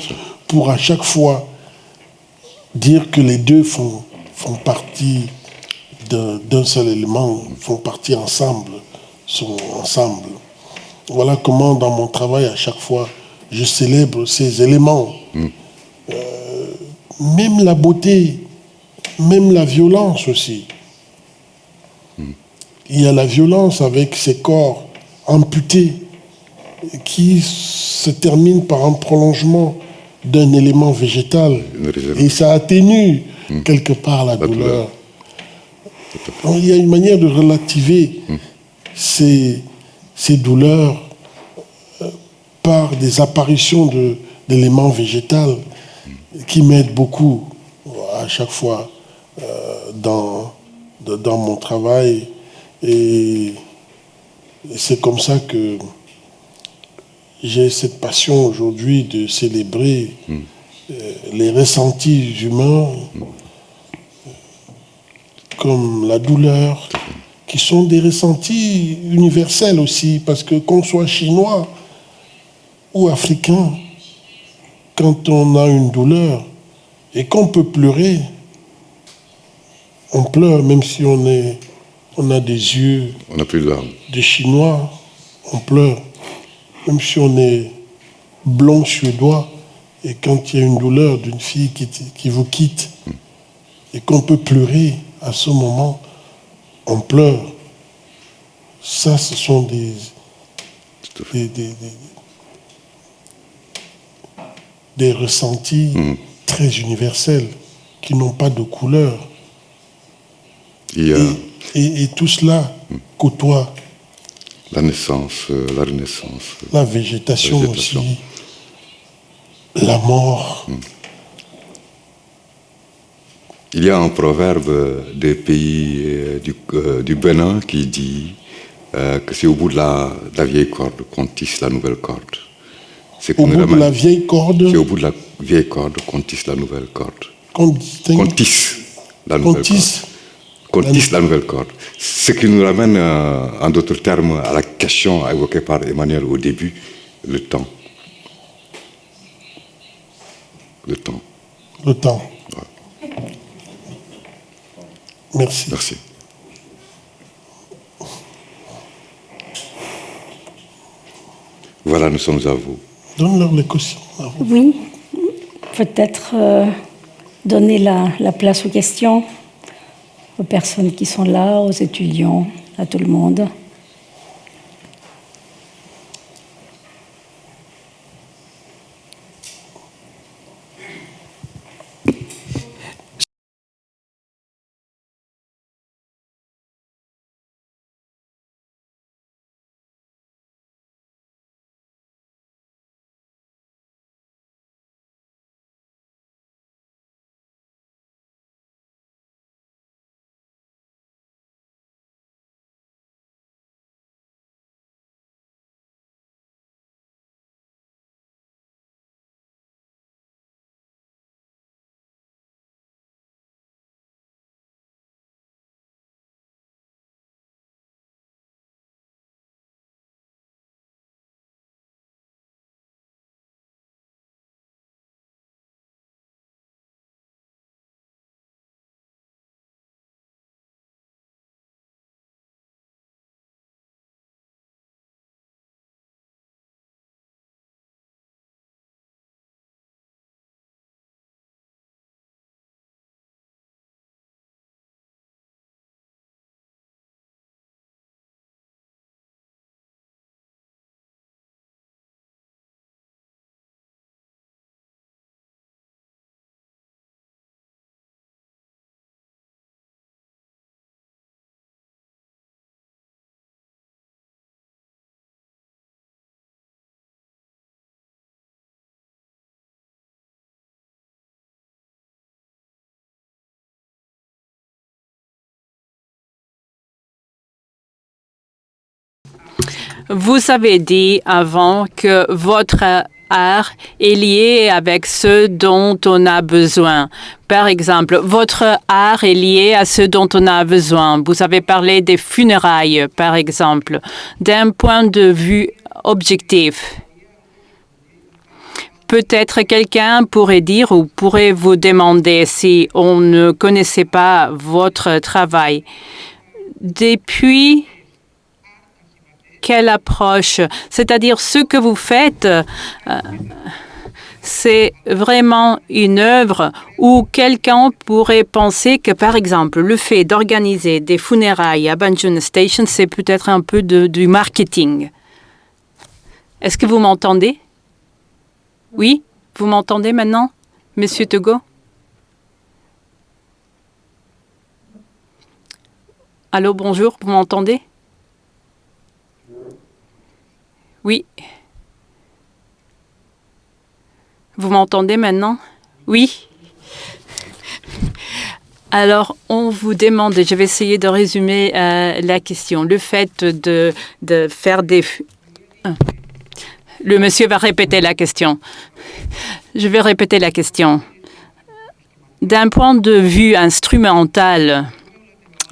pour à chaque fois dire que les deux font, font partie d'un seul élément, font partie ensemble, sont ensemble. Voilà comment dans mon travail, à chaque fois, je célèbre ces éléments. Mm. Euh, même la beauté, même la violence aussi. Mm. Il y a la violence avec ces corps amputés qui se termine par un prolongement d'un élément végétal. Et ça atténue mm. quelque part la, douleur. il y a une manière de relativer ces ces douleurs euh, par des apparitions d'éléments végétaux qui m'aident beaucoup à chaque fois euh, dans, dans mon travail. Et, c'est comme ça que j'ai cette passion aujourd'hui de célébrer euh, les ressentis humains comme la douleur, qui sont des ressentis universels aussi, parce que qu'on soit chinois ou africain, quand on a une douleur et qu'on peut pleurer, on pleure même si on, est, on a des yeux on a plus de larmes. Chinois, on pleure. Même si on est blond suédois, et quand il y a une douleur d'une fille qui, qui vous quitte, et qu'on peut pleurer à ce moment, on pleure. Ça, ce sont des, des, ressentis mm. très universels qui n'ont pas de couleur. Et, tout cela côtoie. La naissance, euh, la renaissance. La végétation, aussi. La mort. Il y a un proverbe des pays euh, euh, du, Bénin qui dit euh, que c'est au bout de la, vieille corde qu'on tisse la nouvelle corde. Au bout de la vieille corde C'est au bout de la vieille corde qu'on tisse la nouvelle corde. Qu'on tisse la nouvelle corde. Qu'on tisse la nouvelle corde. Ce qui nous ramène, en d'autres termes, à la question évoquée par Emmanuel au début, le temps. Le temps. Le temps. Merci. Merci. Voilà, nous sommes à vous. Donne-leur les questions. Oui, peut-être euh, donner la, la, place aux questions aux personnes qui sont là, aux étudiants, à tout le monde. Vous avez dit avant que votre art est lié avec ce dont on a besoin. Par exemple, votre art est lié à ce dont on a besoin. Vous avez parlé des funérailles, par exemple, d'un point de vue objectif. Peut-être quelqu'un pourrait dire ou pourrait vous demander si on ne connaissait pas votre travail. Depuis quelle approche? C'est-à-dire ce que vous faites, euh, c'est vraiment une œuvre où quelqu'un pourrait penser que, par exemple, le fait d'organiser des funérailles à Banjun Station, c'est peut-être un peu de, du marketing. Est-ce que vous m'entendez? Oui? Vous m'entendez maintenant, Monsieur Togo Allô, bonjour, vous m'entendez? Oui. Vous m'entendez maintenant? Oui. Alors, on vous demande, je vais essayer de résumer euh, la question, le fait de faire des... Le monsieur va répéter la question. Je vais répéter la question. D'un point de vue instrumental,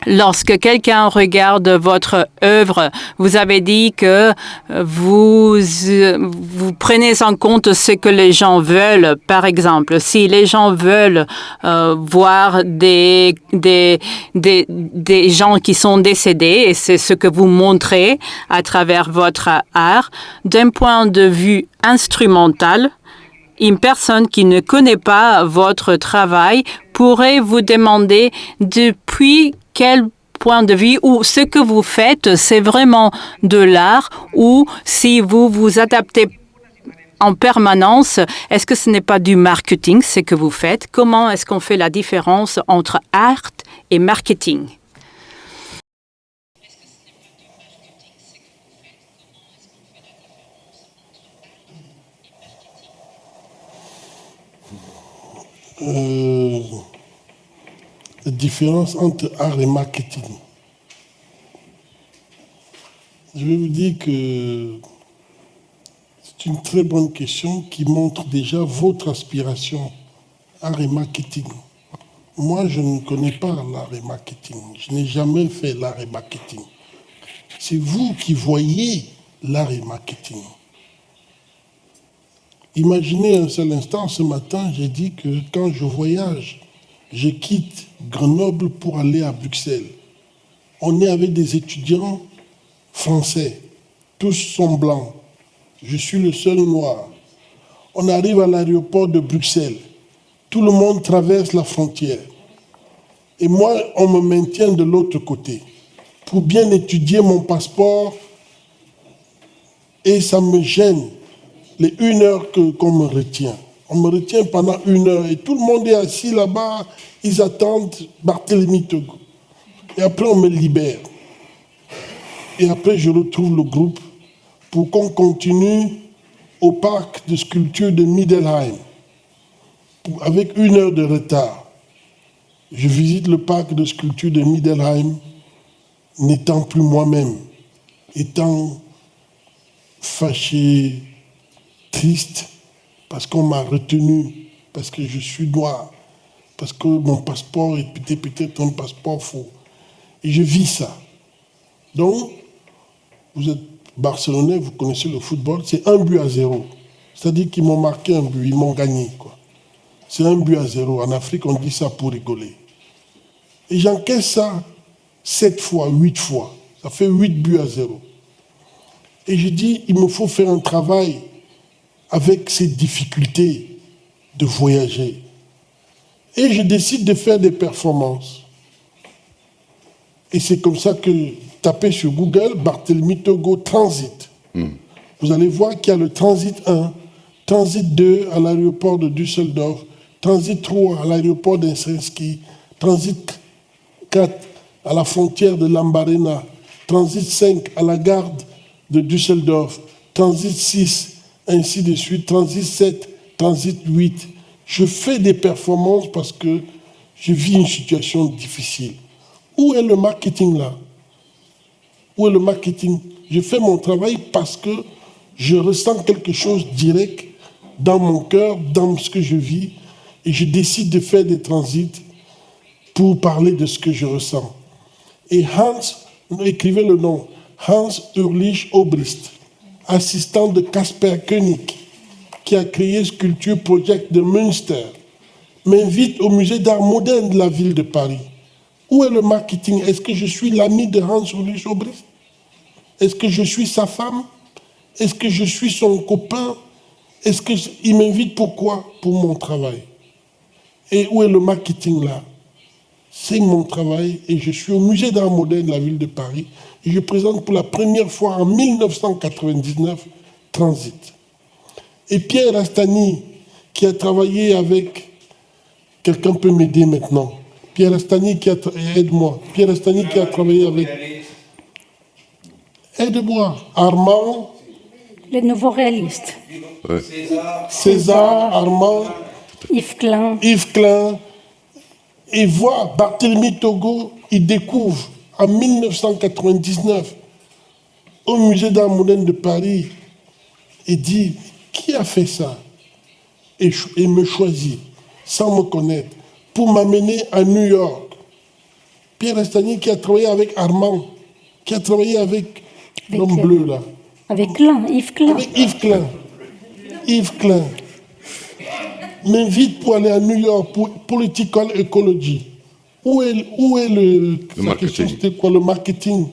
Lorsque quelqu'un regarde votre œuvre, vous avez dit que vous, vous prenez en compte ce que les gens veulent. Par exemple, si les gens veulent euh, voir des, des, des, des gens qui sont décédés, et c'est ce que vous montrez à travers votre art, d'un point de vue instrumental, une personne qui ne connaît pas votre travail pourrait vous demander depuis quel point de vue ou ce que vous faites, c'est vraiment de l'art ou si vous vous adaptez en permanence, est-ce que ce n'est pas du marketing, ce que vous faites? Comment est-ce qu'on fait la différence entre art et marketing? Euh, la différence entre art et marketing. Je vais vous dire que c'est une très bonne question qui montre déjà votre aspiration, art et marketing. Moi, je ne connais pas l'art et marketing. Je n'ai jamais fait l'art et marketing. C'est vous qui voyez l'art et marketing. Imaginez un seul instant, ce matin, j'ai dit que quand je voyage, je quitte Grenoble pour aller à Bruxelles. On est avec des étudiants français, tous sont blancs. Je suis le seul noir. On arrive à l'aéroport de Bruxelles. Tout le monde traverse la frontière. Et moi, on me maintient de l'autre côté pour bien étudier mon passeport. Et ça me gêne les une heure qu'on me retient. On me retient pendant une heure et tout le monde est assis là-bas, ils attendent Barthélemy Togo. Et après, on me libère. Et après, je retrouve le groupe pour qu'on continue au parc de sculpture de Middelheim, avec une heure de retard. Je visite le parc de sculpture de Middelheim, n'étant plus moi-même, étant fâché, triste, parce qu'on m'a retenu, parce que je suis noir, parce que mon passeport était peut-être un passeport faux. Et je vis ça. Donc, vous êtes Barcelonais, vous connaissez le football, c'est un but à zéro. C'est-à-dire qu'ils m'ont marqué un but, ils m'ont gagné. C'est un but à zéro. En Afrique, on dit ça pour rigoler. Et j'encaisse ça sept fois, huit fois. Ça fait huit buts à zéro. Et je dis, il me faut faire un travail avec ces difficultés de voyager. Et je décide de faire des performances. Et c'est comme ça que tapez sur Google Barthélemy Togo Transit. Hmm. Vous allez voir qu'il y a le Transit 1, Transit 2 à l'aéroport de Düsseldorf, Transit 3 à l'aéroport d'Insinski, Transit 4 à la frontière de Lambarena, Transit 5 à la gare de Düsseldorf, Transit 6 ainsi de suite, transit 7, transit 8. Je fais des performances parce que je vis une situation difficile. Où est le marketing là? Où est le marketing? Je fais mon travail parce que je ressens quelque chose direct dans mon cœur, dans ce que je vis, et je décide de faire des transits pour parler de ce que je ressens. Et Hans, écrivez le nom, Hans Ulrich Obrist, assistant de Casper Koenig, qui a créé Sculpture Project de Münster, m'invite au musée d'art moderne de la ville de Paris. Où est le marketing? Est-ce que je suis l'ami de Hans Ulrich Obrist Est-ce que je suis sa femme? Est-ce que je suis son copain? Est-ce qu'il m'invite pourquoi Pour mon travail. Et où est le marketing là? C'est mon travail et je suis au musée d'art moderne de la ville de Paris et je présente pour la première fois en 1999 Transit. Et Pierre Astani, qui a travaillé avec Quelqu'un peut m'aider maintenant. Pierre Astani qui a... Aide-moi. Pierre Astani qui a travaillé avec... Aide-moi. Armand. Les nouveaux réalistes. César, Armand. Yves Klein. Yves Klein. Et voit Barthélemy Togo, il découvre en 1999 au musée d'art moderne de Paris et dit qui a fait ça? Et, et me choisit sans me connaître, pour m'amener à New York. Pierre Estagny qui a travaillé avec Armand, qui a travaillé avec, l'homme bleu là. Avec Klein, Yves Klein. Avec Yves Klein. Yves Klein m'invite pour aller à New York pour Political Ecology. Où est, où est le, le marketing C'était quoi le marketing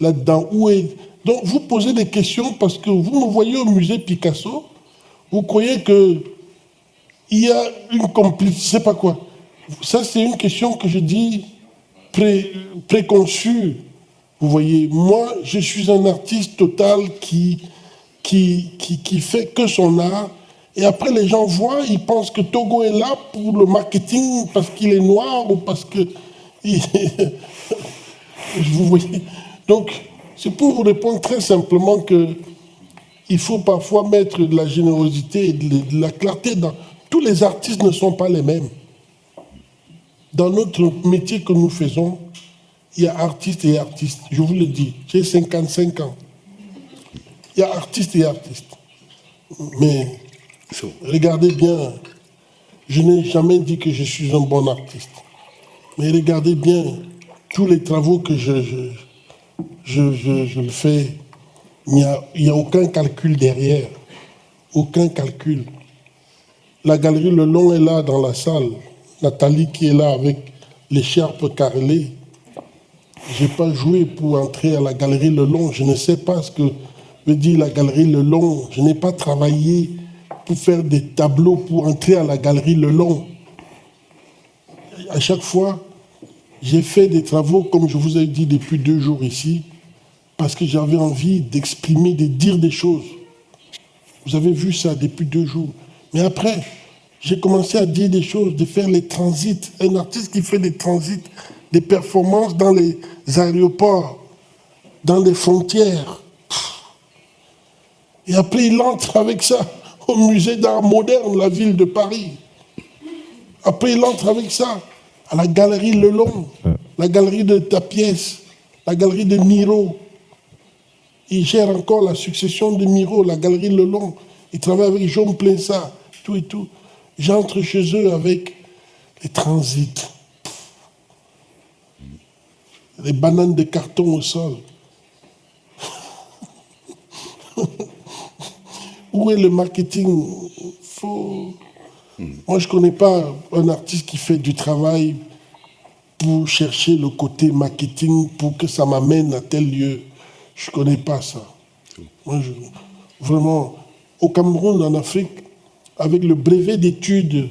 là-dedans? Où est? Donc vous posez des questions parce que vous me voyez au musée Picasso, vous croyez que il y a une complicité, je sais pas quoi. Ça, c'est une question que je dis pré, préconçue. Vous voyez, moi, je suis un artiste total qui, qui, qui, qui fait que son art. Et après, les gens voient, ils pensent que Togo est là pour le marketing parce qu'il est noir ou parce que. vous voyez. Donc, c'est pour vous répondre très simplement que il faut parfois mettre de la générosité et de la clarté dans, tous les artistes ne sont pas les mêmes. Dans notre métier que nous faisons, il y a artistes et artistes. Je vous le dis, j'ai 55 ans. Il y a artistes et artistes. Mais regardez bien, je n'ai jamais dit que je suis un bon artiste. Mais regardez bien tous les travaux que je, je, je, fais. Il n'y a, a aucun calcul derrière. Aucun calcul. La galerie Le Long est là dans la salle. Nathalie qui est là avec l'écharpe carrelée. Je n'ai pas joué pour entrer à la galerie Le Long. Je ne sais pas ce que veut dire la galerie Le Long. Je n'ai pas travaillé pour faire des tableaux pour entrer à la galerie Le Long. À chaque fois, j'ai fait des travaux, comme je vous ai dit depuis deux jours ici, parce que j'avais envie d'exprimer, de dire des choses. Vous avez vu ça depuis deux jours. Mais après, j'ai commencé à dire des choses, de faire les transits. Un artiste qui fait des transits, des performances dans les aéroports, dans les frontières. Et après, il entre avec ça au musée d'art moderne, la ville de Paris. Après, il entre avec ça à la galerie Le Long, la galerie de ta pièce, la galerie de Miro. Il gère encore la succession de Miro, la galerie Le Long. Il travaille avec Jean Plessa, tout et tout. J'entre chez eux avec les transits, les bananes de carton au sol. Où est le marketing Moi, je ne connais pas un artiste qui fait du travail pour chercher le côté marketing, pour que ça m'amène à tel lieu. Je ne connais pas ça. Moi, vraiment, au Cameroun, en Afrique, avec le brevet d'études,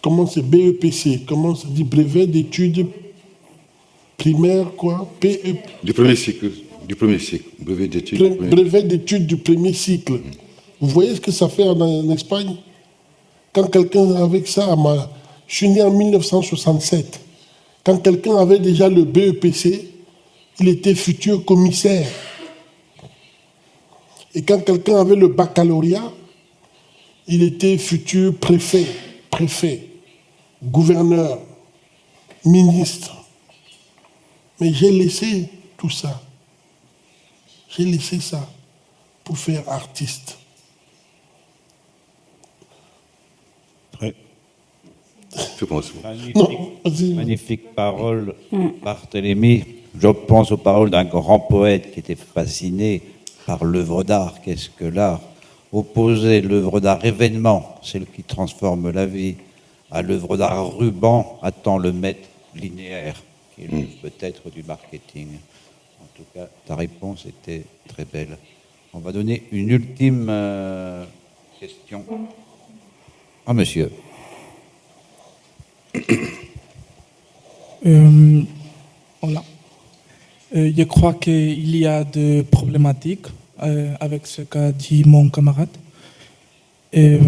comment c'est BEPC, comment ça dit brevet d'études primaires, quoi? PE... Du premier cycle, du premier cycle, brevet d'études. brevet d'études du premier cycle. Vous voyez ce que ça fait en, Espagne? Quand quelqu'un avec ça, je suis né en 1967, quand quelqu'un avait déjà le BEPC, il était futur commissaire. Et quand quelqu'un avait le baccalauréat, il était futur préfet, préfet, gouverneur, ministre. Mais j'ai laissé tout ça. J'ai laissé ça pour faire artiste. Je pense. Magnifique, Non, vas-y. magnifique parole, Barthélemy. Je pense aux paroles d'un grand poète qui était fasciné par l'œuvre d'art. Qu'est-ce que l'art? Opposer l'œuvre d'art événement, celle qui transforme la vie, à l'œuvre d'art ruban, attend le maître linéaire, qui est lui, peut-être du marketing. En tout cas, ta réponse était très belle. On va donner une ultime euh, question. Ah, monsieur. Euh, voilà. Euh, je crois qu'il y a des problématiques avec ce qu'a dit mon camarade. Et,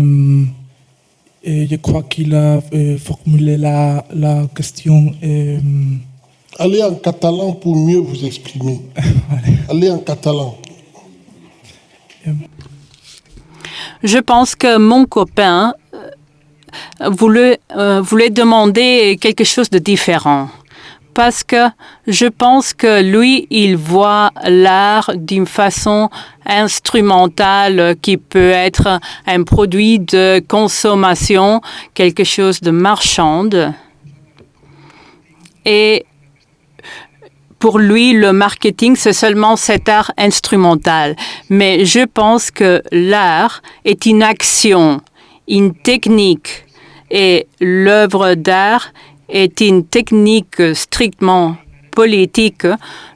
je crois qu'il a formulé la question. Allez en catalan pour mieux vous exprimer. Allez en catalan. Je pense que mon copain euh, voulait, euh, voulait demander quelque chose de différent. Parce que je pense que lui, il voit l'art d'une façon instrumentale qui peut être un produit de consommation, quelque chose de marchande. Et pour lui, le marketing, c'est seulement cet art instrumental. Mais je pense que l'art est une action, une technique. Et l'œuvre d'art est une technique strictement politique.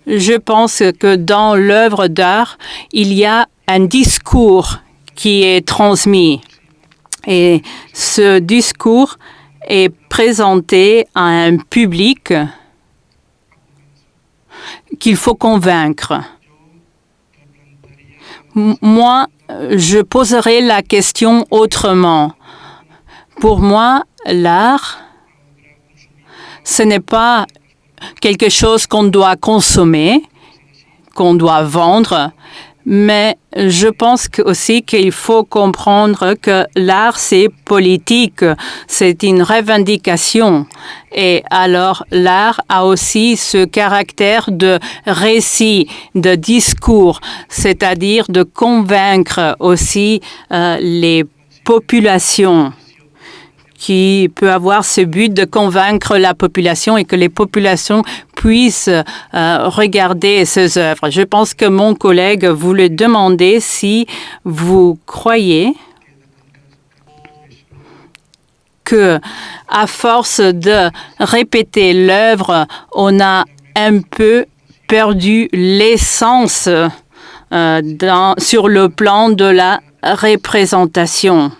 Je pense que dans l'œuvre d'art, il y a un discours qui est transmis. Et ce discours est présenté à un public qu'il faut convaincre. Moi, je poserai la question autrement. Pour moi, l'art, ce n'est pas quelque chose qu'on doit consommer, qu'on doit vendre, mais je pense aussi qu'il faut comprendre que l'art, c'est politique, c'est une revendication. Et alors, l'art a aussi ce caractère de récit, de discours, c'est-à-dire de convaincre aussi euh, les populations qui peut avoir ce but de convaincre la population et que les populations puissent euh, regarder ces œuvres. Je pense que mon collègue voulait demander si vous croyez que, à force de répéter l'œuvre, on a un peu perdu l'essence euh, sur le plan de la représentation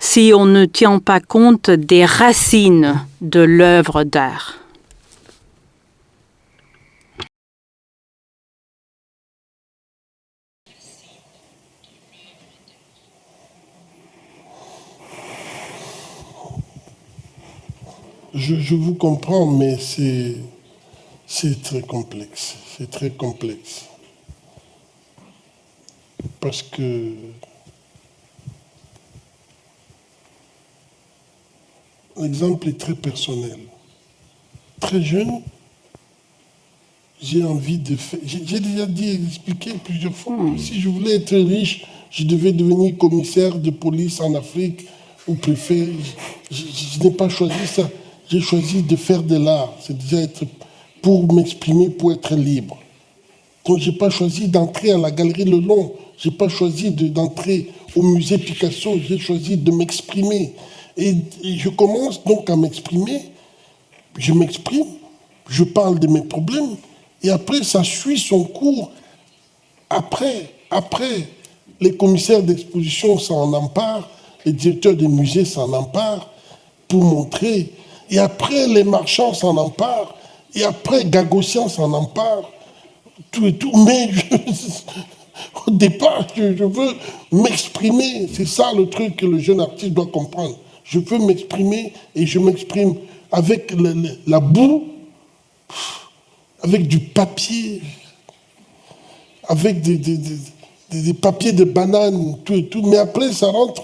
si on ne tient pas compte des racines de l'œuvre d'art. Je, vous comprends, mais c'est très complexe. C'est très complexe. Parce que l'exemple est très personnel. Très jeune, j'ai envie de faire. J'ai déjà dit, expliqué plusieurs fois. Si je voulais être riche, je devais devenir commissaire de police en Afrique ou préfet. Je n'ai pas choisi ça. J'ai choisi de faire de l'art. C'est déjà être pour m'exprimer, pour être libre. Donc, je n'ai pas choisi d'entrer à la galerie Le Long. Je n'ai pas choisi de- d'entrer au musée Picasso. J'ai choisi de m'exprimer. Et, et je commence donc à m'exprimer. Je m'exprime. Je parle de mes problèmes. Et après, ça suit son cours. Après, après, les commissaires d'exposition s'en emparent. Les directeurs des musées s'en emparent pour montrer. Et après, les marchands s'en emparent. Et après, Gagossian s'en empare tout et tout, mais au départ, je, veux m'exprimer. C'est ça le truc que le jeune artiste doit comprendre. Je veux m'exprimer et je m'exprime avec la boue, avec du papier, avec des, papiers de banane, tout et tout. Mais après, ça rentre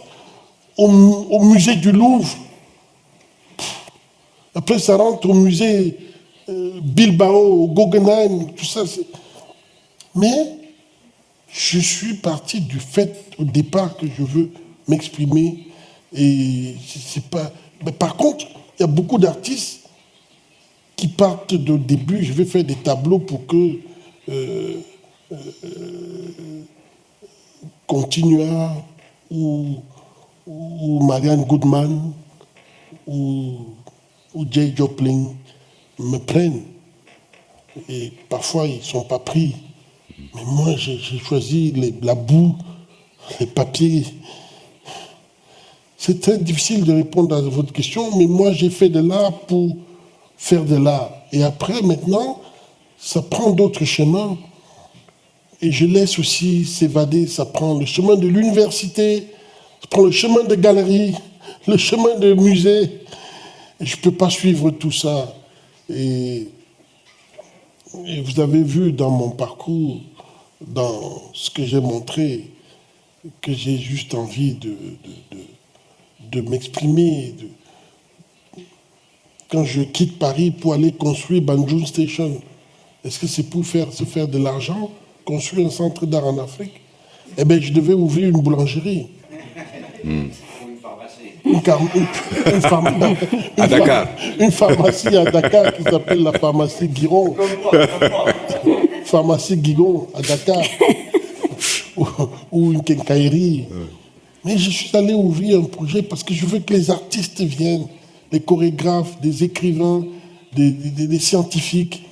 au musée du Louvre. Après, ça rentre au musée euh, Bilbao, au Guggenheim, tout ça. Mais je suis parti du fait au départ que je veux m'exprimer et c'est pas. Mais par contre, il y a beaucoup d'artistes qui partent de début. Je vais faire des tableaux pour que euh, euh, Continua ou, ou Marianne Goodman ou, ou Jay Joplin me prennent. Et parfois, ils ne sont pas pris. Mais moi, j'ai choisi la boue, les papiers. C'est très difficile de répondre à votre question, mais moi, j'ai fait de l'art pour faire de l'art. Et après, maintenant, ça prend d'autres chemins. Et je laisse aussi s'évader, ça prend le chemin de l'université, ça prend le chemin de galerie, le chemin de musée. Je ne peux pas suivre tout ça. Et, vous avez vu dans mon parcours, dans ce que j'ai montré, que j'ai juste envie de, de, m'exprimer. Quand je quitte Paris pour aller construire Banjul Station, est-ce que c'est pour faire, se faire de l'argent construire un centre d'art en Afrique, eh bien, je devais ouvrir une boulangerie. Une pharmacie. à Dakar. Une pharmacie à Dakar qui s'appelle la pharmacie Guiron. pharmacie Guigon à Dakar. ou, une quincaillerie. Mais je suis allé ouvrir un projet parce que je veux que les artistes viennent, les chorégraphes, des écrivains, des, des scientifiques,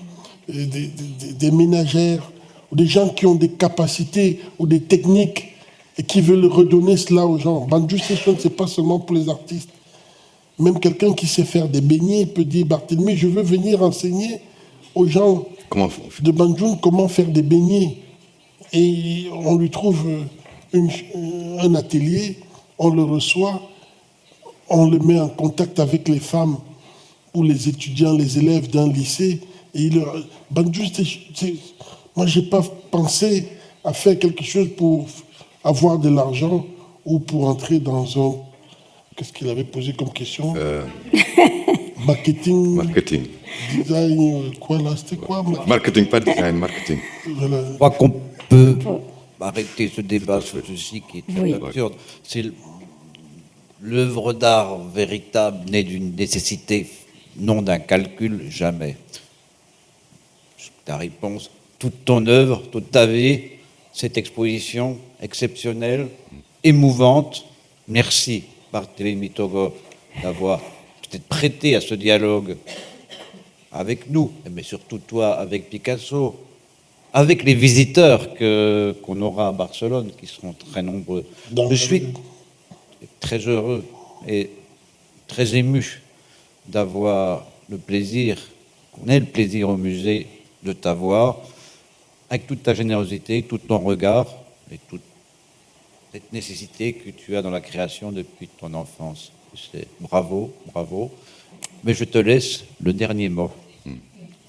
des, des ménagères, ou des gens qui ont des capacités ou des techniques et qui veulent redonner cela aux gens. Banjo Session, ce n'est pas seulement pour les artistes. Même quelqu'un qui sait faire des beignets peut dire Barthélemy, je veux venir enseigner aux gens de Banjul comment faire des beignets. Et on lui trouve un atelier, on le reçoit, on le met en contact avec les femmes ou les étudiants, les élèves d'un lycée. Et il leur... c'est moi, je n'ai pas pensé à faire quelque chose pour avoir de l'argent ou pour entrer dans un... Qu'est-ce qu'il avait posé comme question euh. Marketing. Marketing. Design, quoi là C'était quoi Marketing, pas design, marketing. Je crois qu'on peut arrêter ce débat sur ceci qui est très absurde. C'est l'œuvre d'art véritable née d'une nécessité, non d'un calcul, jamais. Ta réponse, toute ton œuvre, toute ta vie, cette exposition exceptionnelle, émouvante. Merci, Barthélémy Togo, d'avoir peut-être prêté à ce dialogue avec nous, mais surtout toi avec Picasso, avec les visiteurs qu'on aura à Barcelone, qui seront très nombreux. Je suis très heureux et très ému d'avoir le plaisir, qu'on ait le plaisir au musée de t'avoir avec toute ta générosité, tout ton regard et toute cette nécessité que tu as dans la création depuis ton enfance. C'est bravo, bravo. Mais je te laisse le dernier mot.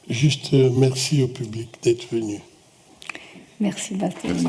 Juste euh, merci au public d'être venu. Merci Baptiste.